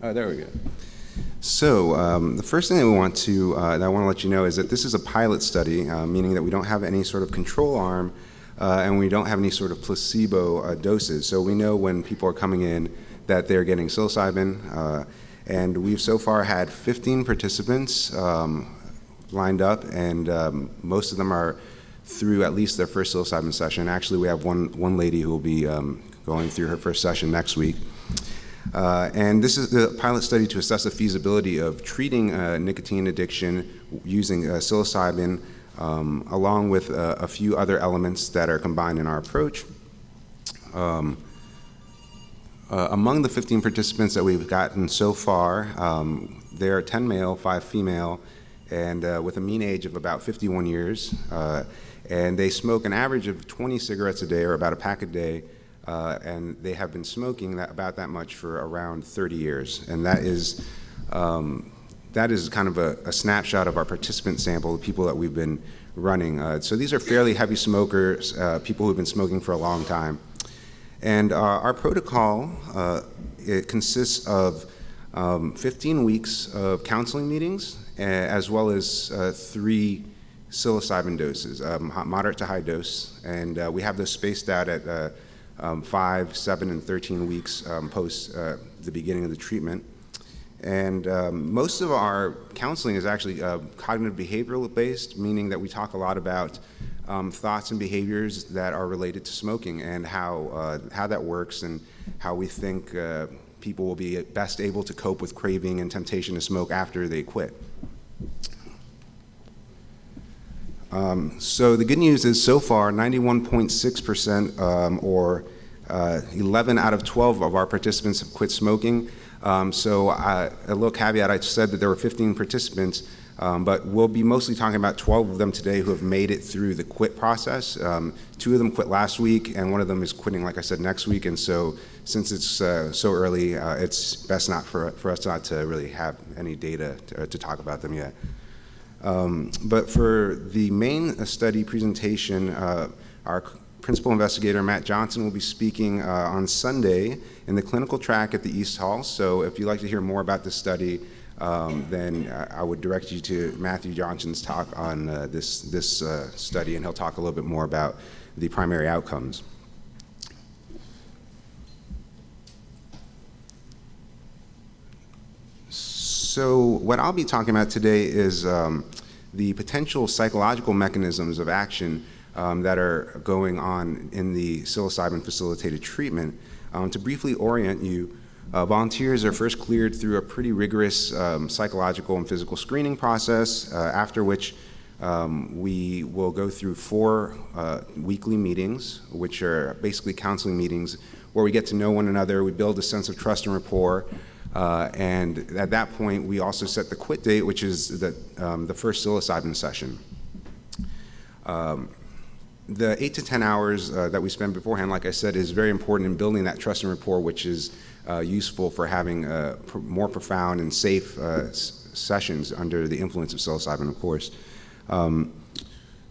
Oh, there we go. So um, the first thing that we want to, uh, that I want to let you know is that this is a pilot study, uh, meaning that we don't have any sort of control arm uh, and we don't have any sort of placebo uh, doses. So we know when people are coming in that they're getting psilocybin. Uh, and we've so far had 15 participants um, lined up and um, most of them are through at least their first psilocybin session. Actually, we have one, one lady who will be um, going through her first session next week. Uh, and this is the pilot study to assess the feasibility of treating uh, nicotine addiction using uh, psilocybin um, along with uh, a few other elements that are combined in our approach. Um, uh, among the 15 participants that we've gotten so far, um, there are 10 male, 5 female, and uh, with a mean age of about 51 years. and they smoke an average of 20 cigarettes a day or about a pack a day uh, and they have been smoking that, about that much for around 30 years. And that is, um, that is kind of a, a, snapshot of our participant sample, the people that we've been running. Uh, so these are fairly heavy smokers, uh, people who've been smoking for a long time. And uh, our protocol, uh, it consists of um, 15 weeks of counseling meetings, as well as uh, three psilocybin doses, um, moderate to high dose. And we have those spaced out at um, 5, 7, and 13 weeks um, post uh, the beginning of the treatment. And um, most of our counseling is actually uh, cognitive behavioral based, meaning that we talk a lot about um, thoughts and behaviors that are related to smoking and how, uh, how that works and how we think uh, people will be best able to cope with craving and temptation to smoke after they quit. Um, so the good news is so far 91.6% um, or uh, 11 out of 12 of our participants have quit smoking. Um, so I, a little caveat, I said that there were 15 participants, um, but we'll be mostly talking about 12 of them today who have made it through the quit process. Um, two of them quit last week, and one of them is quitting, like I said, next week. And so since it's uh, so early, uh, it's best not for, for us not to really have any data to, to talk about them yet. Um, but for the main study presentation, uh, our principal investigator Matt Johnson will be speaking uh, on Sunday in the clinical track at the East Hall. So if you'd like to hear more about this study, um, then I would direct you to Matthew Johnson's talk on uh, this, this uh, study, and he'll talk a little bit more about the primary outcomes. So what I'll be talking about today is um, the potential psychological mechanisms of action um, that are going on in the psilocybin facilitated treatment. Um, to briefly orient you, uh, volunteers are first cleared through a pretty rigorous um, psychological and physical screening process, uh, after which um, we will go through four uh, weekly meetings, which are basically counseling meetings where we get to know one another, we build a sense of trust and rapport, uh, and at that point, we also set the quit date, which is the, um, the first psilocybin session. Um, the eight to 10 hours uh, that we spend beforehand, like I said, is very important in building that trust and rapport, which is uh, useful for having uh, pr more profound and safe uh, sessions under the influence of psilocybin, of course. Um,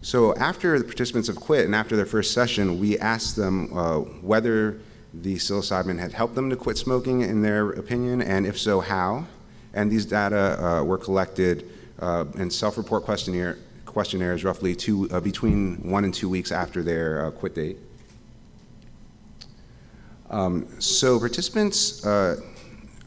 so after the participants have quit and after their first session, we ask them uh, whether the psilocybin had helped them to quit smoking in their opinion, and if so, how. And these data uh, were collected in self-report questionnaire questionnaires roughly two, uh, between one and two weeks after their uh, quit date. Um, so participants uh,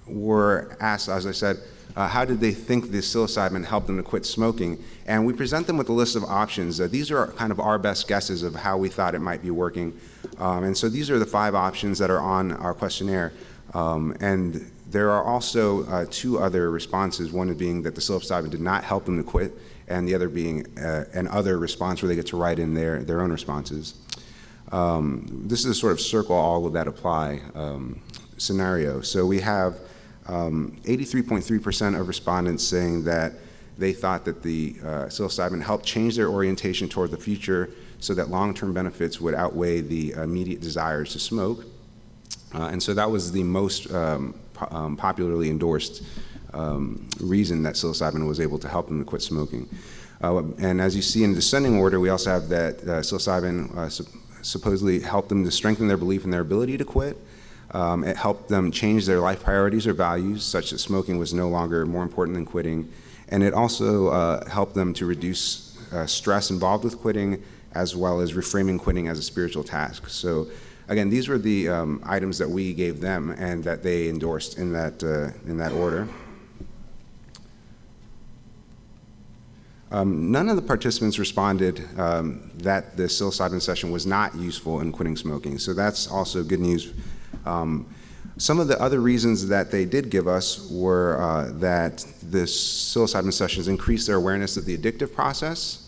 were asked, as I said, uh, how did they think the psilocybin helped them to quit smoking? And we present them with a list of options. Uh, these are kind of our best guesses of how we thought it might be working. Um, and so these are the five options that are on our questionnaire. Um, and there are also uh, two other responses, one being that the psilocybin did not help them to quit, and the other being uh, an other response where they get to write in their, their own responses. Um, this is a sort of circle all of that apply um, scenario. So we have 83.3% um, of respondents saying that they thought that the uh, psilocybin helped change their orientation toward the future so that long-term benefits would outweigh the immediate desires to smoke. Uh, and so that was the most um, po um, popularly endorsed um, reason that psilocybin was able to help them to quit smoking. Uh, and as you see in descending order, we also have that uh, psilocybin uh, supposedly helped them to strengthen their belief in their ability to quit. Um, it helped them change their life priorities or values, such that smoking was no longer more important than quitting. And it also uh, helped them to reduce uh, stress involved with quitting, as well as reframing quitting as a spiritual task. So again, these were the um, items that we gave them and that they endorsed in that, uh, in that order. Um, none of the participants responded um, that the psilocybin session was not useful in quitting smoking, so that's also good news. Um, some of the other reasons that they did give us were uh, that the psilocybin sessions increased their awareness of the addictive process,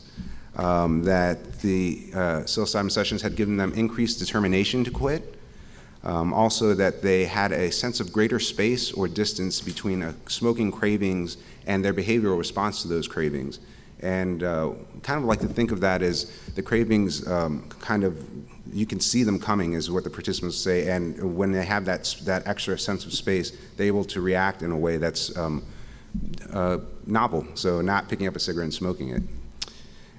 um, that the uh, psilocybin sessions had given them increased determination to quit, um, also that they had a sense of greater space or distance between uh, smoking cravings and their behavioral response to those cravings. And uh, kind of like to think of that as the cravings um, kind of, you can see them coming is what the participants say. And when they have that, that extra sense of space, they're able to react in a way that's um, uh, novel. So not picking up a cigarette and smoking it.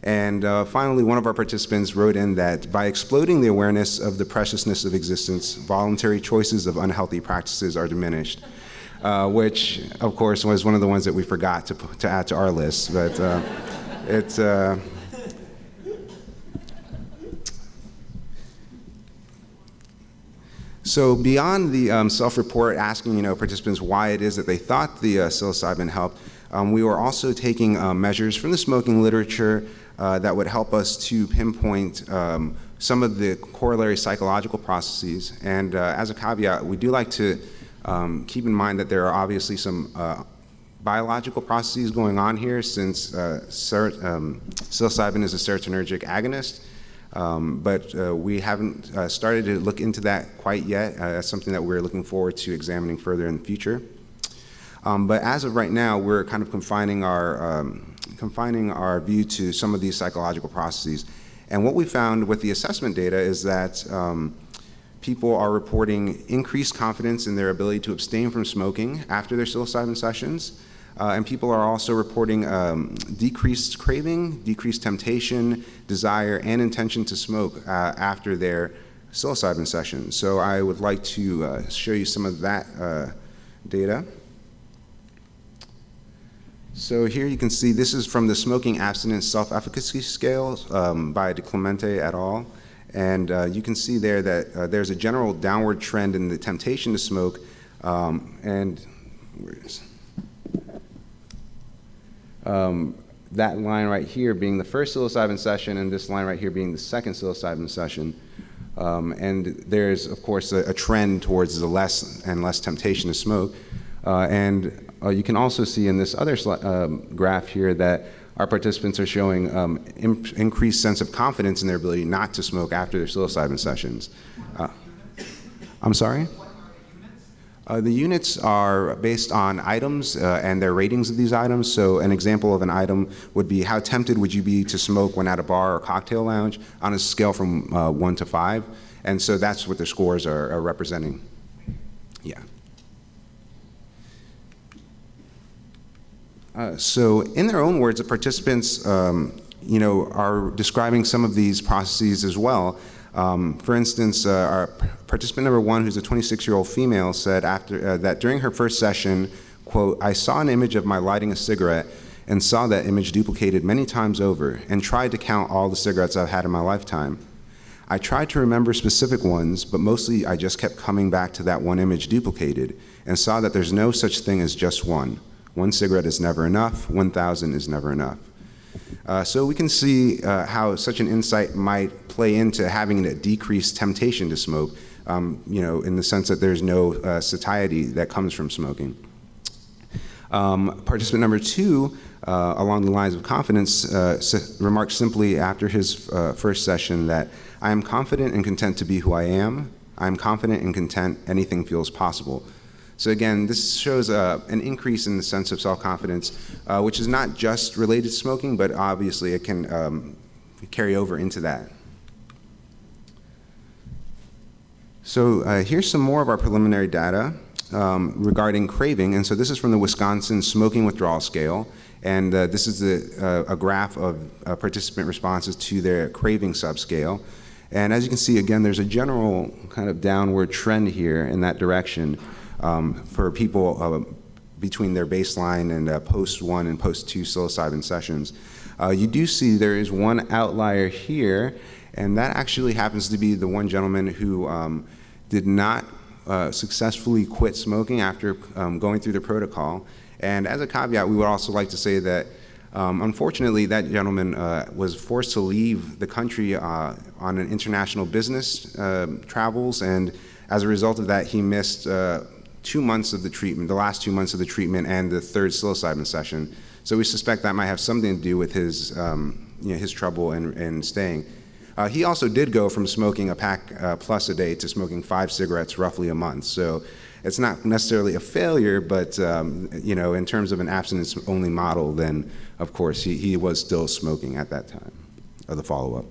And uh, finally, one of our participants wrote in that by exploding the awareness of the preciousness of existence, voluntary choices of unhealthy practices are diminished. Uh, which, of course, was one of the ones that we forgot to, to add to our list. But uh, it's. Uh, so beyond the um, self-report asking, you know, participants why it is that they thought the uh, psilocybin helped, um, we were also taking uh, measures from the smoking literature uh, that would help us to pinpoint um, some of the corollary psychological processes. And uh, as a caveat, we do like to um, keep in mind that there are obviously some uh, biological processes going on here since uh, um, psilocybin is a serotonergic agonist. Um, but uh, we haven't uh, started to look into that quite yet. Uh, that's something that we're looking forward to examining further in the future. Um, but as of right now, we're kind of confining our, um, confining our view to some of these psychological processes. And what we found with the assessment data is that um, people are reporting increased confidence in their ability to abstain from smoking after their psilocybin sessions. Uh, and people are also reporting um, decreased craving, decreased temptation, desire, and intention to smoke uh, after their psilocybin session. So I would like to uh, show you some of that uh, data. So here you can see this is from the Smoking Abstinence Self-Efficacy Scale um, by DiClemente et al. And uh, you can see there that uh, there's a general downward trend in the temptation to smoke. Um, and um, that line right here being the first psilocybin session and this line right here being the second psilocybin session. Um, and there's, of course, a, a, trend towards the less and less temptation to smoke. Uh, and uh, you can also see in this other um, graph here that our participants are showing um, increased sense of confidence in their ability not to smoke after their psilocybin sessions. Uh, I'm sorry? Uh, the units are based on items uh, and their ratings of these items. So an example of an item would be how tempted would you be to smoke when at a bar or cocktail lounge on a scale from uh, one to five. And so that's what the scores are, are representing. Yeah. Uh, so in their own words, the participants um, you know, are describing some of these processes as well. Um, for instance, uh, our participant number one, who's a 26-year-old female, said after uh, that during her first session, quote, I saw an image of my lighting a cigarette and saw that image duplicated many times over and tried to count all the cigarettes I've had in my lifetime. I tried to remember specific ones, but mostly I just kept coming back to that one image duplicated and saw that there's no such thing as just one. One cigarette is never enough, 1,000 is never enough. Uh, so we can see uh, how such an insight might play into having a decreased temptation to smoke, um, you know, in the sense that there's no uh, satiety that comes from smoking. Um, participant number two, uh, along the lines of confidence, uh, remarked simply after his uh, first session that I am confident and content to be who I am. I am confident and content anything feels possible. So again, this shows uh, an increase in the sense of self-confidence, uh, which is not just related to smoking, but obviously it can um, carry over into that. So uh, here's some more of our preliminary data um, regarding craving. And so this is from the Wisconsin Smoking Withdrawal Scale. And uh, this is the, uh, a graph of uh, participant responses to their craving subscale. And as you can see, again, there's a general kind of downward trend here in that direction um, for people uh, between their baseline and uh, post one and post two psilocybin sessions. Uh, you do see there is one outlier here, and that actually happens to be the one gentleman who um, did not uh, successfully quit smoking after um, going through the protocol. And as a caveat, we would also like to say that um, unfortunately, that gentleman uh, was forced to leave the country uh, on an international business uh, travels, and as a result of that, he missed uh, two months of the treatment, the last two months of the treatment, and the third psilocybin session. So we suspect that might have something to do with his, um, you know, his trouble in, in staying. Uh, he also did go from smoking a pack uh, plus a day to smoking five cigarettes roughly a month. So it's not necessarily a failure, but um, you know, in terms of an abstinence-only model, then of course he, he was still smoking at that time of the follow-up.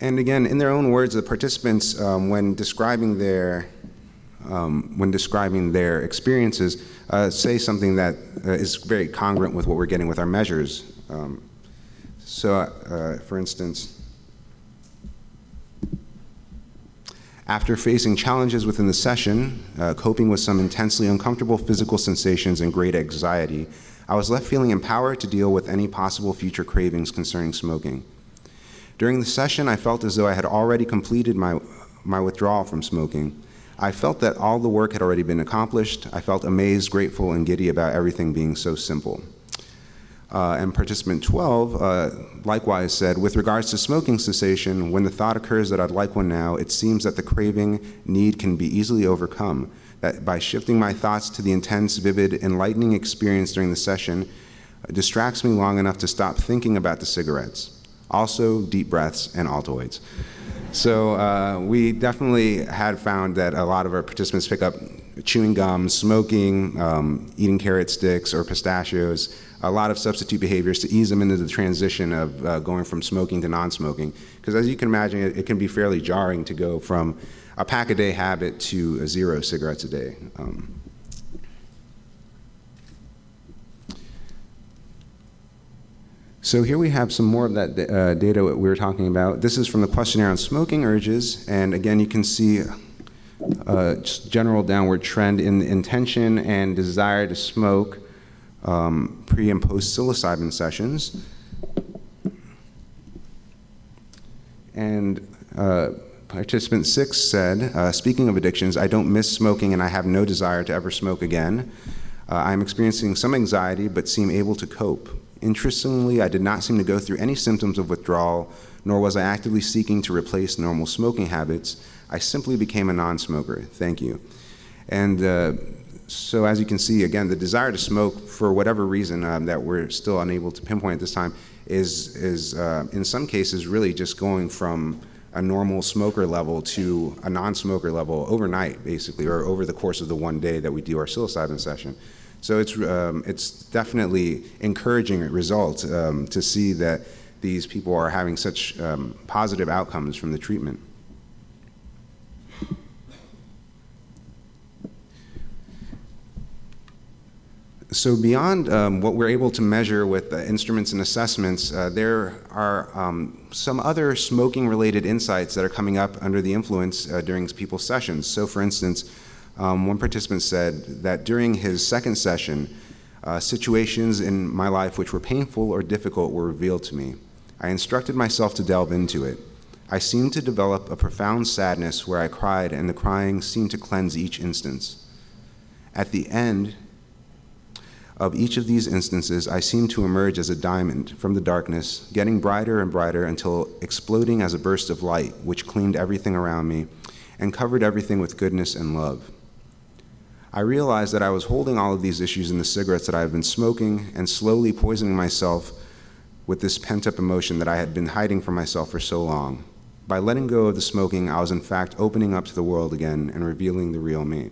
And again, in their own words, the participants, um, when describing their um, when describing their experiences, uh, say something that uh, is very congruent with what we're getting with our measures. Um, so, uh, for instance, after facing challenges within the session, uh, coping with some intensely uncomfortable physical sensations and great anxiety, I was left feeling empowered to deal with any possible future cravings concerning smoking. During the session, I felt as though I had already completed my, my withdrawal from smoking. I felt that all the work had already been accomplished. I felt amazed, grateful, and giddy about everything being so simple. Uh, and participant 12 uh, likewise said, with regards to smoking cessation, when the thought occurs that I'd like one now, it seems that the craving need can be easily overcome. That by shifting my thoughts to the intense, vivid, enlightening experience during the session, distracts me long enough to stop thinking about the cigarettes also deep breaths and Altoids. So uh, we definitely had found that a lot of our participants pick up chewing gum, smoking, um, eating carrot sticks or pistachios, a lot of substitute behaviors to ease them into the transition of uh, going from smoking to non-smoking. Because as you can imagine, it, it, can be fairly jarring to go from a pack a day habit to zero cigarettes a day. Um, So here we have some more of that uh, data we were talking about. This is from the questionnaire on smoking urges, and again, you can see a uh, general downward trend in intention and desire to smoke um, pre and post psilocybin sessions. And uh, participant six said, uh, speaking of addictions, I don't miss smoking and I have no desire to ever smoke again. Uh, I'm experiencing some anxiety but seem able to cope. Interestingly, I did not seem to go through any symptoms of withdrawal, nor was I actively seeking to replace normal smoking habits. I simply became a non-smoker. Thank you. And uh, so as you can see, again, the desire to smoke, for whatever reason um, that we're still unable to pinpoint at this time, is, is uh, in some cases really just going from a normal smoker level to a non-smoker level overnight, basically, or over the course of the one day that we do our psilocybin session. So it's, um, it's definitely encouraging result um, to see that these people are having such um, positive outcomes from the treatment. So beyond um, what we're able to measure with instruments and assessments, uh, there are um, some other smoking-related insights that are coming up under the influence uh, during people's sessions. So for instance, um, one participant said that during his second session, uh, situations in my life which were painful or difficult were revealed to me. I instructed myself to delve into it. I seemed to develop a profound sadness where I cried and the crying seemed to cleanse each instance. At the end of each of these instances, I seemed to emerge as a diamond from the darkness, getting brighter and brighter until exploding as a burst of light which cleaned everything around me and covered everything with goodness and love. I realized that I was holding all of these issues in the cigarettes that I had been smoking and slowly poisoning myself with this pent up emotion that I had been hiding from myself for so long. By letting go of the smoking, I was in fact opening up to the world again and revealing the real me.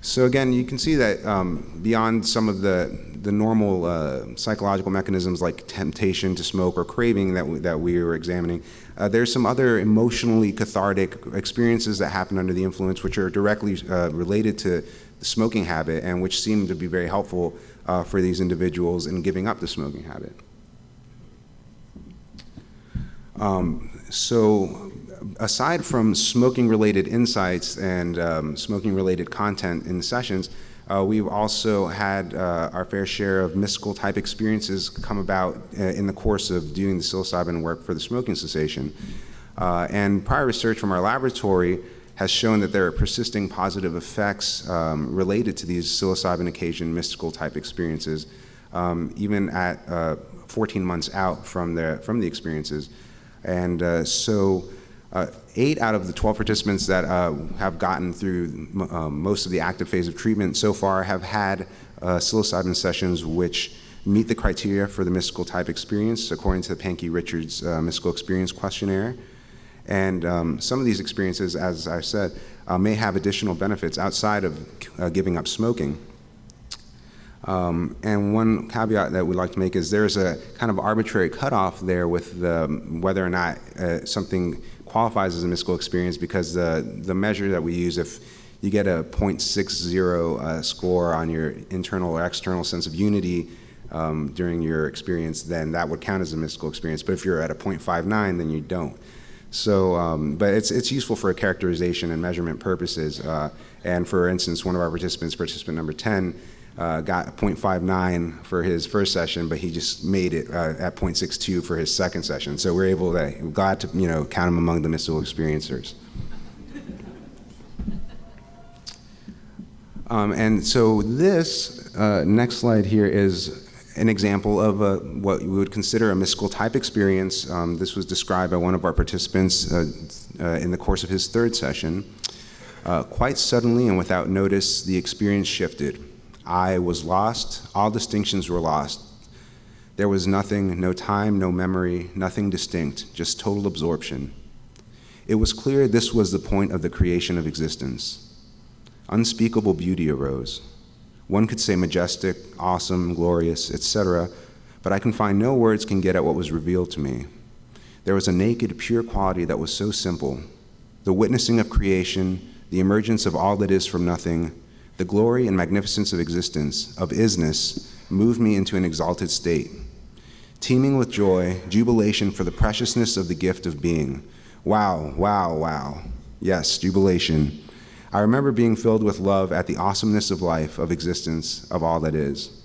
So again, you can see that um, beyond some of the, the normal uh, psychological mechanisms like temptation to smoke or craving that we, that we were examining, uh, there's some other emotionally cathartic experiences that happen under the influence which are directly uh, related to the smoking habit and which seem to be very helpful uh, for these individuals in giving up the smoking habit. Um, so aside from smoking-related insights and um, smoking-related content in the sessions, uh, we've also had uh, our fair share of mystical type experiences come about uh, in the course of doing the psilocybin work for the smoking cessation. Uh, and prior research from our laboratory has shown that there are persisting positive effects um, related to these psilocybin occasion mystical type experiences, um, even at uh, 14 months out from the, from the experiences. And uh, so uh, eight out of the 12 participants that uh, have gotten through um, most of the active phase of treatment so far have had uh, psilocybin sessions which meet the criteria for the mystical type experience according to the Pahnke-Richards uh, mystical experience questionnaire. And um, some of these experiences, as I said, uh, may have additional benefits outside of uh, giving up smoking. Um, and one caveat that we'd like to make is there's a kind of arbitrary cutoff there with the, whether or not something qualifies as a mystical experience because the, the measure that we use, if you get a 0.60 uh, score on your internal or external sense of unity um, during your experience, then that would count as a mystical experience. But if you're at a 0.59, then you don't. So, um, but it's, it's useful for a characterization and measurement purposes. Uh, and for instance, one of our participants, participant number 10, uh, got 0.59 for his first session, but he just made it uh, at 0.62 for his second session. So we're able to, we're glad to, you know, count him among the mystical experiencers. Um, and so this uh, next slide here is an example of a, what we would consider a mystical type experience. Um, this was described by one of our participants uh, uh, in the course of his third session. Uh, quite suddenly and without notice, the experience shifted. I was lost. All distinctions were lost. There was nothing, no time, no memory, nothing distinct, just total absorption. It was clear this was the point of the creation of existence. Unspeakable beauty arose. One could say majestic, awesome, glorious, etc., but I can find no words can get at what was revealed to me. There was a naked, pure quality that was so simple. The witnessing of creation, the emergence of all that is from nothing, the glory and magnificence of existence, of isness, moved me into an exalted state. Teeming with joy, jubilation for the preciousness of the gift of being. Wow, wow, wow. Yes, jubilation. I remember being filled with love at the awesomeness of life, of existence, of all that is.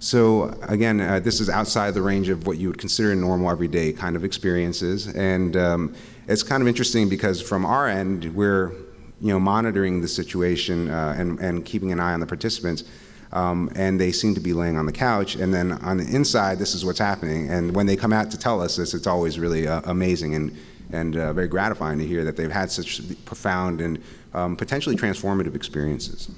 So again, uh, this is outside the range of what you would consider normal everyday kind of experiences. And um, it's kind of interesting because from our end, we're you know, monitoring the situation uh, and, and keeping an eye on the participants. Um, and they seem to be laying on the couch. And then on the inside, this is what's happening. And when they come out to tell us this, it's always really uh, amazing and, and uh, very gratifying to hear that they've had such profound and um, potentially transformative experiences.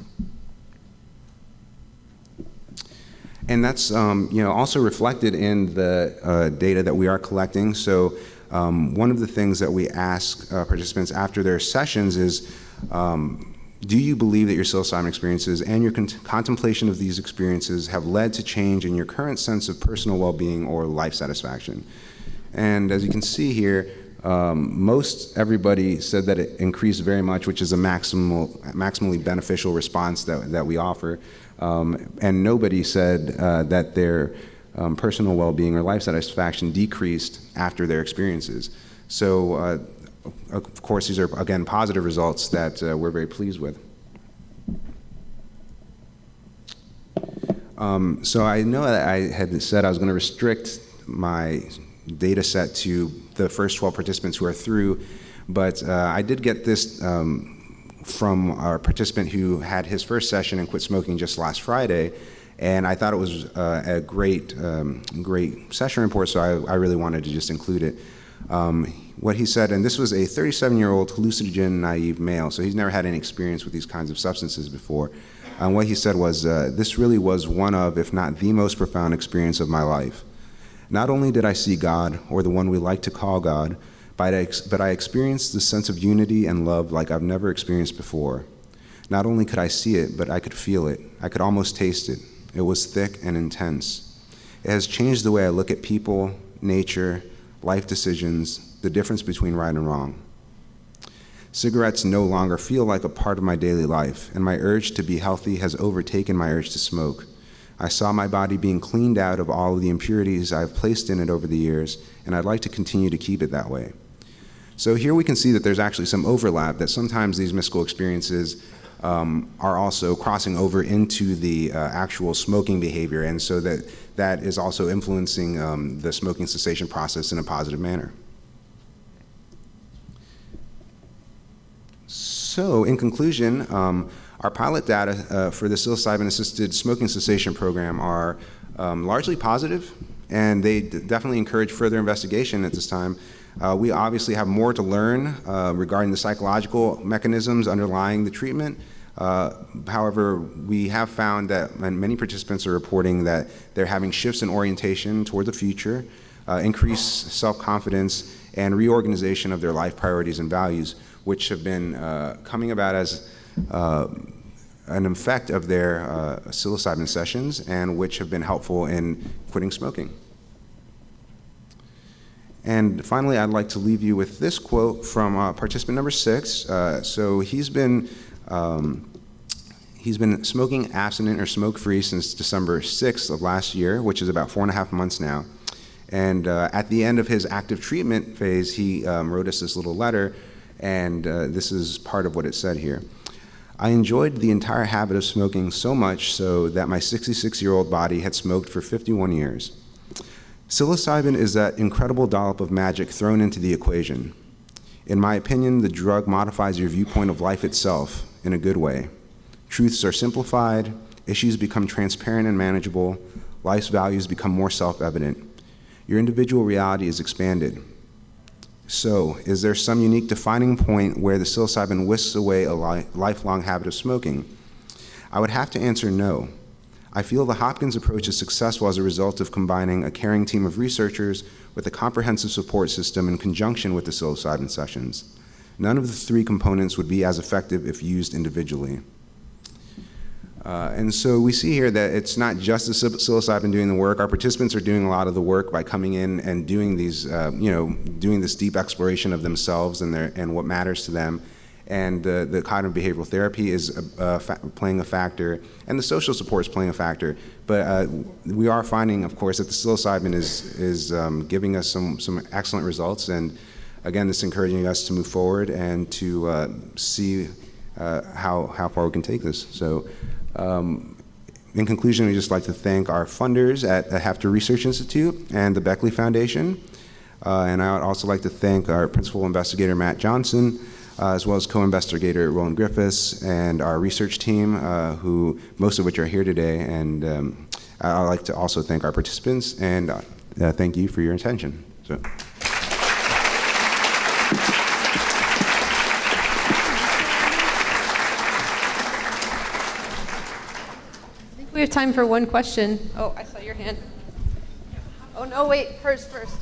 And that's um, you know, also reflected in the uh, data that we are collecting. So um, one of the things that we ask uh, participants after their sessions is, um, do you believe that your psilocybin experiences and your con contemplation of these experiences have led to change in your current sense of personal well-being or life satisfaction? And as you can see here, um, most everybody said that it increased very much, which is a maximal, maximally beneficial response that, that we offer. Um, and nobody said uh, that their um, personal well-being or life satisfaction decreased after their experiences. So uh, of course, these are, again, positive results that uh, we're very pleased with. Um, so I know that I had said I was going to restrict my data set to the first 12 participants who are through, but uh, I did get this um, from our participant who had his first session and quit smoking just last Friday, and I thought it was uh, a great, um, great session report, so I, I, really wanted to just include it. Um, what he said, and this was a 37-year-old hallucinogen naive male, so he's never had any experience with these kinds of substances before. And what he said was, uh, this really was one of, if not the most profound experience of my life. Not only did I see God, or the one we like to call God, but I, but I experienced the sense of unity and love like I've never experienced before. Not only could I see it, but I could feel it. I could almost taste it. It was thick and intense. It has changed the way I look at people, nature, life decisions, the difference between right and wrong. Cigarettes no longer feel like a part of my daily life, and my urge to be healthy has overtaken my urge to smoke. I saw my body being cleaned out of all of the impurities I've placed in it over the years, and I'd like to continue to keep it that way. So here we can see that there's actually some overlap, that sometimes these mystical experiences um, are also crossing over into the uh, actual smoking behavior, and so that that is also influencing um, the smoking cessation process in a positive manner. So, in conclusion, um, our pilot data uh, for the psilocybin-assisted smoking cessation program are um, largely positive, and they definitely encourage further investigation at this time. Uh, we obviously have more to learn uh, regarding the psychological mechanisms underlying the treatment. Uh, however, we have found that many participants are reporting that they're having shifts in orientation toward the future, uh, increased self-confidence, and reorganization of their life priorities and values, which have been uh, coming about as uh, an effect of their uh, psilocybin sessions and which have been helpful in quitting smoking. And finally, I'd like to leave you with this quote from uh, participant number six. Uh, so he's been um, he's been smoking abstinent or smoke-free since December 6th of last year, which is about four and a half months now. And uh, at the end of his active treatment phase, he um, wrote us this little letter, and uh, this is part of what it said here. I enjoyed the entire habit of smoking so much so that my 66 year old body had smoked for 51 years. Psilocybin is that incredible dollop of magic thrown into the equation. In my opinion, the drug modifies your viewpoint of life itself in a good way. Truths are simplified, issues become transparent and manageable, life's values become more self evident. Your individual reality is expanded. So, is there some unique defining point where the psilocybin whisks away a li lifelong habit of smoking? I would have to answer no. I feel the Hopkins approach is successful as a result of combining a caring team of researchers with a comprehensive support system in conjunction with the psilocybin sessions. None of the three components would be as effective if used individually. Uh, and so we see here that it's not just the psilocybin doing the work. Our participants are doing a lot of the work by coming in and doing these, uh, you know, doing this deep exploration of themselves and their and what matters to them. And uh, the cognitive behavioral therapy is playing a factor, and the social support is playing a factor. But uh, we are finding, of course, that the psilocybin is is um, giving us some some excellent results. And again, this encouraging us to move forward and to uh, see uh, how how far we can take this. So. Um, in conclusion, we'd just like to thank our funders at the Heffter Research Institute and the Beckley Foundation. Uh, and I would also like to thank our principal investigator, Matt Johnson, uh, as well as co-investigator Roland Griffiths and our research team, uh, who most of which are here today. And um, I'd like to also thank our participants and uh, thank you for your attention. So. Have time for one question. Oh, I saw your hand. Oh, no, wait, hers first.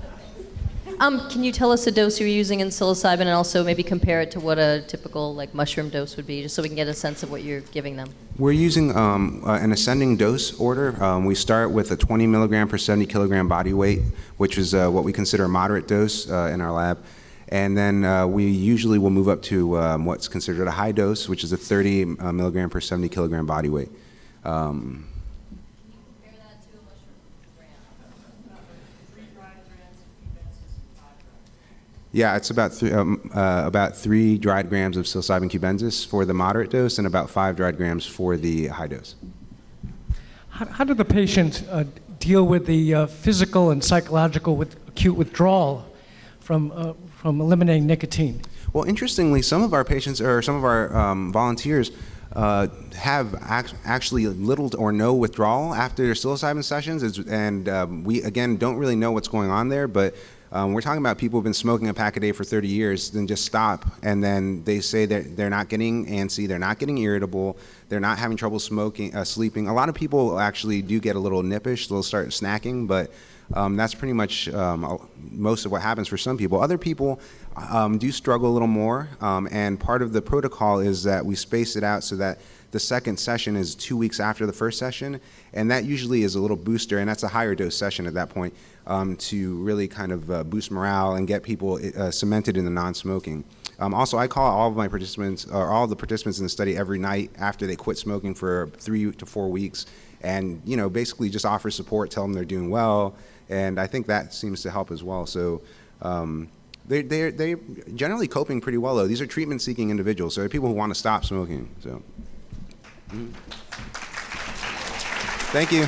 um, can you tell us the dose you're using in psilocybin and also maybe compare it to what a typical like mushroom dose would be, just so we can get a sense of what you're giving them? We're using um, uh, an ascending dose order. Um, we start with a 20 milligram per 70 kilogram body weight, which is uh, what we consider a moderate dose uh, in our lab. And then uh, we usually will move up to um, what's considered a high dose, which is a 30 uh, milligram per 70 kilogram body weight. Um, yeah, it's about three, um, uh, about three dried grams of psilocybin cubensis for the moderate dose and about five dried grams for the high dose. How, how do the patients uh, deal with the uh, physical and psychological with acute withdrawal from, uh, from eliminating nicotine? Well, interestingly, some of our patients or some of our um, volunteers uh, have act actually little or no withdrawal after their psilocybin sessions, and um, we again don't really know what's going on there, but um, we're talking about people who've been smoking a pack a day for 30 years, then just stop, and then they say that they're not getting antsy, they're not getting irritable, they're not having trouble smoking, uh, sleeping. A lot of people actually do get a little nippish, they'll start snacking, but um, that's pretty much um, most of what happens for some people. Other people um, do struggle a little more, um, and part of the protocol is that we space it out so that the second session is two weeks after the first session, and that usually is a little booster, and that's a higher dose session at that point um, to really kind of uh, boost morale and get people uh, cemented in the non-smoking. Um, also, I call all of my participants, or all the participants in the study every night after they quit smoking for three to four weeks, and you know basically just offer support, tell them they're doing well, and I think that seems to help as well. So. Um, they, they're, they're generally coping pretty well, though. These are treatment seeking individuals, so they're people who want to stop smoking. So, Mhm. thank you.